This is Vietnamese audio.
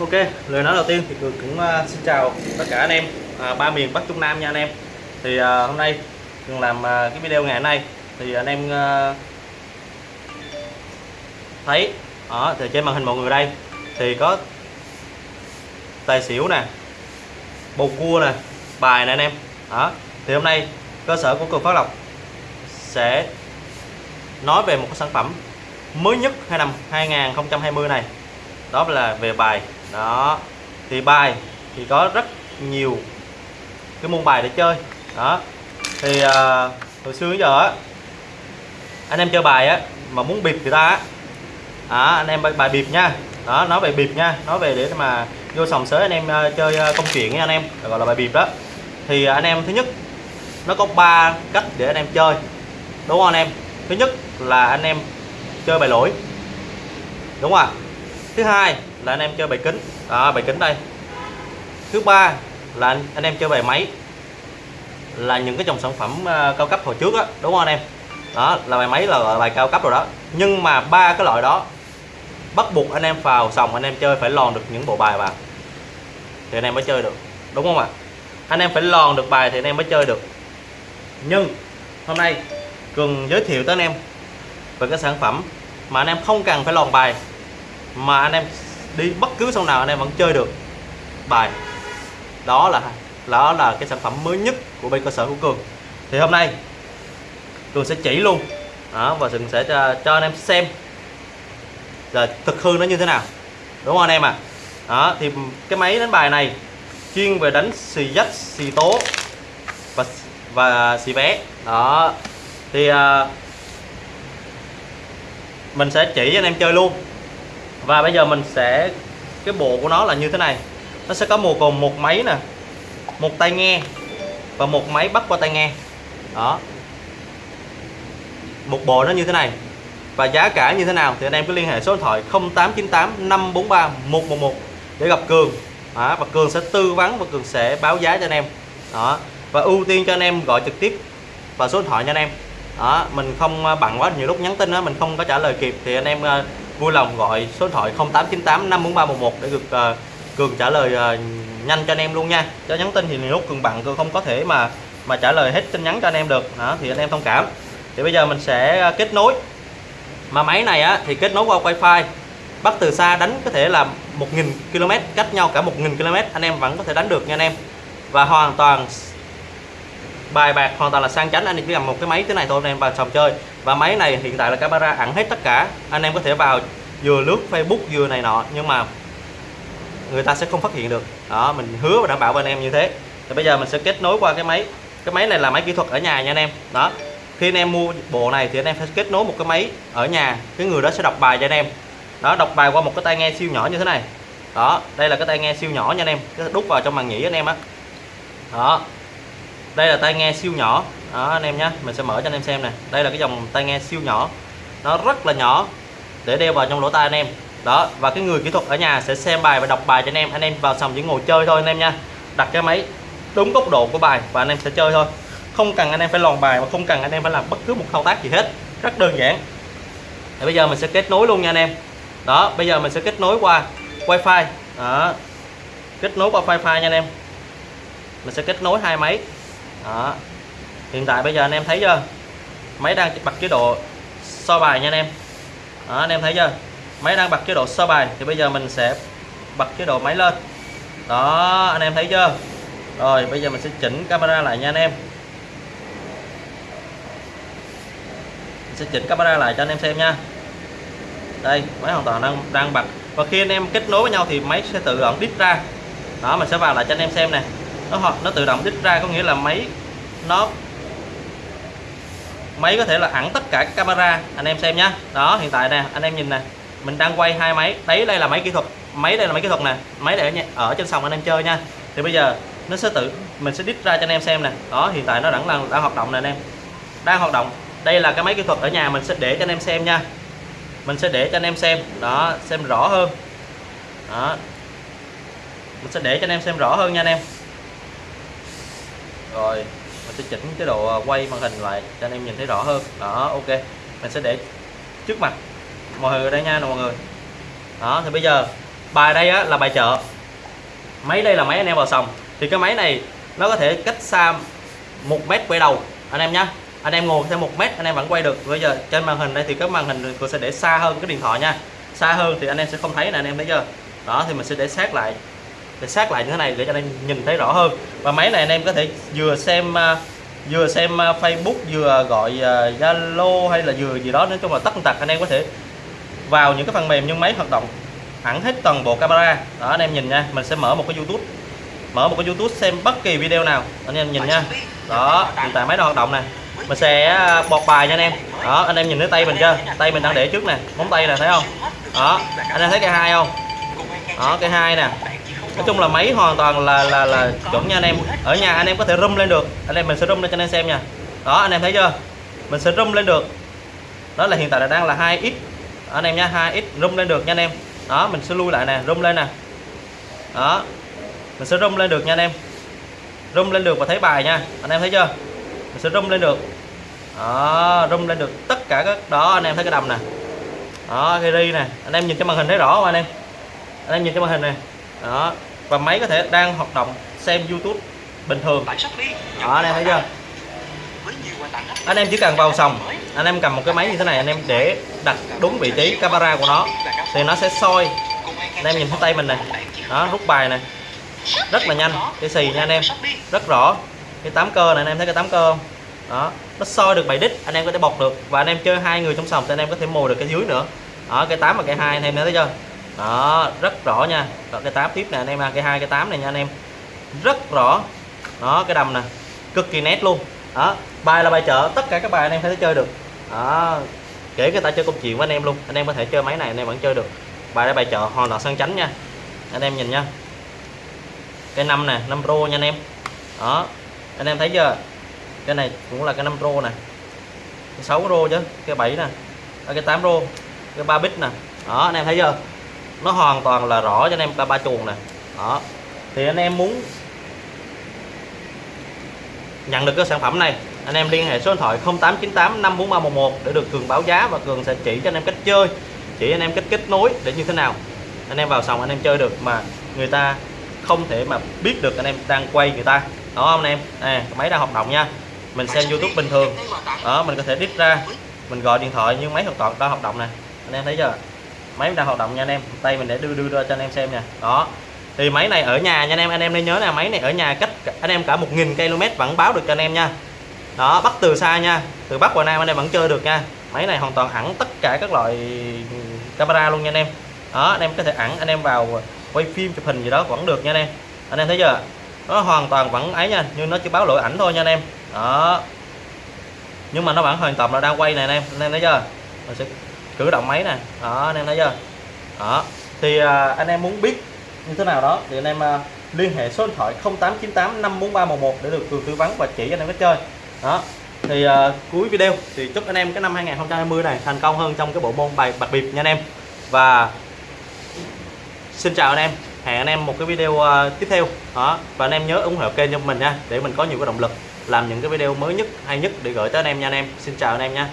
Ok, lời nói đầu tiên thì Cường cũng uh, xin chào tất cả anh em uh, ba miền Bắc Trung Nam nha anh em. Thì uh, hôm nay Cường làm uh, cái video ngày hôm nay thì anh em uh, thấy ở thì trên màn hình mọi người đây thì có tài xỉu nè, bầu cua nè, bài nè anh em. Đó. Thì hôm nay cơ sở của Cường Phát Lộc sẽ nói về một cái sản phẩm mới nhất hai năm 2020 này đó là về bài đó thì bài thì có rất nhiều cái môn bài để chơi. Đó thì à, hồi xưa giờ á anh em chơi bài á mà muốn bịp người ta á à, anh em bài bịp nha. Đó nói về bịp nha nói về để mà vô sòng sới anh em à, chơi à, công chuyện nha anh em gọi là bài bịp đó. Thì anh em thứ nhất nó có ba cách để anh em chơi. Đúng không anh em? Thứ nhất là anh em chơi bài lỗi. Đúng không ạ? Thứ hai là anh em chơi bài kính. Đó, bài kính đây. Thứ ba là anh, anh em chơi bài máy. Là những cái dòng sản phẩm uh, cao cấp hồi trước á đúng không anh em? Đó là bài máy là bài cao cấp rồi đó. Nhưng mà ba cái loại đó bắt buộc anh em vào sòng anh em chơi phải lòn được những bộ bài vào. Thì anh em mới chơi được đúng không ạ? Anh em phải lòn được bài thì anh em mới chơi được. Nhưng hôm nay cường giới thiệu tới anh em về cái sản phẩm mà anh em không cần phải lòn bài mà anh em đi bất cứ sông nào anh em vẫn chơi được bài. Đó là đó là cái sản phẩm mới nhất của bên cơ sở của cường. Thì hôm nay cường sẽ chỉ luôn đó, và cường sẽ cho, cho anh em xem là thực hư nó như thế nào. Đúng không anh em à đó thì cái máy đánh bài này chuyên về đánh xì dách xì tố và và xì vé. Đó thì uh, mình sẽ chỉ cho anh em chơi luôn và bây giờ mình sẽ cái bộ của nó là như thế này. Nó sẽ có một gồm một máy nè một tai nghe và một máy bắt qua tai nghe. Đó. Một bộ nó như thế này. Và giá cả như thế nào thì anh em cứ liên hệ số điện thoại 0898 543 111 để gặp Cường. Đó, và Cường sẽ tư vấn và Cường sẽ báo giá cho anh em. Đó. Và ưu tiên cho anh em gọi trực tiếp vào số điện thoại cho anh em. Đó mình không à, bằng quá nhiều lúc nhắn tin đó mình không có trả lời kịp thì anh em à, vui lòng gọi số điện thoại 0898 54311 để được uh, Cường trả lời uh, nhanh cho anh em luôn nha. Cho nhắn tin thì lúc Cường bằng Cường không có thể mà mà trả lời hết tin nhắn cho anh em được. Đó thì anh em thông cảm. Thì bây giờ mình sẽ ờ, kết nối. Mà máy này á thì kết nối qua wifi. Bắt từ xa đánh có thể là 1.000 km cách nhau cả 1.000 km anh em vẫn có thể đánh được nha anh em. Và hoàn toàn bài bạc hoàn toàn là sang chánh. Anh em chỉ cần một cái máy thế này thôi, anh em vào sòng chơi. Và máy này hiện tại là camera ẩn hết tất cả. Anh em có thể vào vừa lướt Facebook, vừa này nọ. Nhưng mà người ta sẽ không phát hiện được. Đó, mình hứa và đảm bảo với anh em như thế. Thì bây giờ mình sẽ kết nối qua cái máy. Cái máy này là máy kỹ thuật ở nhà nha anh em. Đó, khi anh em mua bộ này thì anh em phải kết nối một cái máy ở nhà. Cái người đó sẽ đọc bài cho anh em. Đó, đọc bài qua một cái tai nghe siêu nhỏ như thế này. Đó, đây là cái tai nghe siêu nhỏ nha anh em. Cái đút vào trong màn nhĩ anh em á. Đó. đó đây là tai nghe siêu nhỏ. Đó, anh em nhé mình sẽ mở cho anh em xem nè. Đây là cái dòng tai nghe siêu nhỏ. Nó rất là nhỏ, để đeo vào trong lỗ tai anh em. Đó, và cái người kỹ thuật ở nhà sẽ xem bài và đọc bài cho anh em. Anh em vào sòng chỉ ngồi chơi thôi anh em nha. Đặt cái máy đúng góc độ của bài và anh em sẽ chơi thôi. Không cần anh em phải lòn bài và không cần anh em phải làm bất cứ một thao tác gì hết. Rất đơn giản. Thì bây giờ mình sẽ kết nối luôn nha anh em. Đó, bây giờ mình sẽ kết nối qua wifi. Đó. Kết nối qua wifi nha anh em. Mình sẽ kết nối hai máy đó. Hiện tại bây giờ anh em thấy chưa? Máy đang bật chế độ so bài nha anh em. Đó, anh em thấy chưa? Máy đang bật chế độ so bài thì bây giờ mình sẽ bật chế độ máy lên. Đó anh em thấy chưa? Rồi bây giờ mình sẽ chỉnh camera lại nha anh em. Mình sẽ chỉnh camera lại cho anh em xem nha. Đây máy hoàn toàn đang đang bật. Và khi anh em kết nối với nhau thì máy sẽ tự động đít ra. Đó mình sẽ vào lại cho anh em xem nè. Nó nó tự động đít ra có nghĩa là máy nó máy có thể là ẩn tất cả các camera. Anh em xem nhá. Đó hiện tại nè anh em nhìn nè. Mình đang quay hai máy. Đấy đây là máy kỹ thuật. Máy đây là máy kỹ thuật nè. Máy để ở, ở trên sòng anh em chơi nha. Thì bây giờ nó sẽ tự mình sẽ đít ra cho anh em xem nè. Đó hiện tại nó vẫn đang đang hoạt động nè anh em. Đang hoạt động. Đây là cái máy kỹ thuật ở nhà mình sẽ để cho anh em xem nha. Mình sẽ để cho anh em xem. Đó xem rõ hơn. Đó. Mình sẽ để cho anh em xem rõ hơn nha anh em. Rồi sẽ chỉnh cái độ à, quay màn hình lại cho anh em nhìn thấy rõ hơn. Đó ok. Mình sẽ để trước mặt mọi người đây nha mọi người. Đó thì bây giờ bài đây á, là bài chợ. Máy đây là máy anh em vào sòng. Thì cái máy này nó có thể cách xa một mét quay đầu anh em nhé anh em ngồi theo một mét anh em vẫn quay được. Bây giờ trên màn hình đây thì cái màn hình tôi sẽ để xa hơn cái điện thoại nha. Xa hơn thì anh em sẽ không thấy nè anh em thấy chưa? Đó thì mình sẽ để sát lại để sát lại như thế này để cho anh em nhìn thấy rõ hơn. Và máy này anh em có thể vừa xem à, vừa xem à, Facebook, vừa gọi à, Zalo hay là vừa gì đó, nói chung là tất tật anh em có thể vào những cái phần mềm nhưng máy hoạt động hẳn hết toàn bộ camera. Đó, anh em nhìn nha, mình sẽ mở một cái YouTube, mở một cái YouTube xem bất kỳ video nào. Anh em nhìn nha. Đó, hiện tại máy đang hoạt động nè. Mình sẽ bọt bài nha anh em. Đó, anh em nhìn thấy tay mình chưa? Tay mình đang để trước nè, móng tay nè, thấy không? Đó, anh em thấy cái hai không? Đó, cái hai nè nói chung là máy hoàn toàn là là là chuẩn nha anh em. Ở nhà anh em có thể rung lên được. Anh em mình sẽ rung lên cho anh em xem nha. Đó, anh em thấy chưa? Mình sẽ rung lên được. Đó là hiện tại là đang là 2x anh em nha 2x rung lên được nha anh em. Đó, mình sẽ lui lại nè, rung lên nè. Đó, mình sẽ rung lên được nha anh em. Rung lên được và thấy bài nha. Anh em thấy chưa? Mình sẽ rung lên được. Đó, rung lên được tất cả các đó, anh em thấy cái đầm nè. Đó, cái ri nè. Anh em nhìn cái màn hình thấy rõ không anh em? Anh em nhìn cái màn hình này đó. Và máy có thể đang hoạt động xem YouTube bình thường. Đó anh em thấy chưa? Anh em chỉ cần vào sòng. Anh em cầm một cái máy như thế này anh em để đặt đúng vị trí camera của nó thì nó sẽ soi. Anh em nhìn thấy tay mình này. Đó rút bài này. Rất là nhanh. Cái xì nha anh em. Rất rõ. Cái tám cơ này anh em thấy cái tám cơ không? Đó. Nó soi được 7 đích anh em có thể bọc được. Và anh em chơi hai người trong sòng thì anh em có thể mồi được cái dưới nữa. Đó cái 8 và cái hai anh em thấy chưa đó rất rõ nha. Đó, cái 8 tiếp nè anh em cái hai cái 8 này nha anh em. Rất rõ. Đó cái đầm nè. Cực kỳ nét luôn. Đó bài là bài chợ tất cả các bài anh em có thể chơi được. Đó kể người ta chơi công chuyện với anh em luôn. Anh em có thể chơi máy này anh em vẫn chơi được. Bài là bài chợ hoàn toàn sân chánh nha. Anh em nhìn nha. Cái năm nè 5 pro nha anh em. Đó anh em thấy chưa? Cái này cũng là cái 5 pro nè. Cái 6 rô chứ cái 7 nè. Cái 8 rô cái 3 bit nè. Đó anh em thấy chưa? Nó hoàn toàn là rõ cho anh em ba ba chuồng nè. Đó. Thì anh em muốn nhận được cái sản phẩm này anh em liên hệ số điện thoại 0898 54311 để được cường báo giá và cường sẽ chỉ cho anh em cách chơi chỉ anh em cách kết nối để như thế nào. Anh em vào sòng anh em chơi được mà người ta không thể mà biết được anh em đang quay người ta. Đó không anh em? À, máy đang hoạt động nha. Mình xem YouTube bình thường. Đó mình có thể đít ra. Mình gọi điện thoại nhưng máy hoàn toàn đang hoạt động nè. Anh em thấy chưa? Máy đang hoạt động nha anh em. Tay mình để đưa đưa ra cho anh em xem nha. Đó. Thì máy này ở nhà nha anh em. Anh em nên nhớ là máy này ở nhà cách anh em cả 1.000 km vẫn báo được cho anh em nha. Đó, bắt từ xa nha. Từ bắc vào nam anh em vẫn chơi được nha. Máy này hoàn toàn ẩn tất cả các loại camera luôn nha anh em. Đó, anh em có thể ẩn anh em vào quay phim chụp hình gì đó vẫn được nha anh em. Anh em thấy chưa? Nó hoàn toàn vẫn ấy nha nhưng nó chỉ báo lỗi ảnh thôi nha anh em. Đó. Nhưng mà nó vẫn hoàn toàn là đang quay này anh em. Anh em thấy chưa? Mình sẽ cử động máy nè. Đó anh em thấy chưa? Đó thì à, anh em muốn biết như thế nào đó thì anh em à, liên hệ số điện thoại 0898 54311 để được tư vấn và chỉ anh em cách chơi. Đó thì à, cuối video thì chúc anh em cái năm 2020 này thành công hơn trong cái bộ môn bài bạc biệt nha anh em. Và xin chào anh em hẹn anh em một cái video uh, tiếp theo. Đó và anh em nhớ ủng hộ kênh cho mình nha để mình có nhiều cái động lực làm những cái video mới nhất hay nhất để gửi tới anh em nha anh em. Xin chào anh em nha.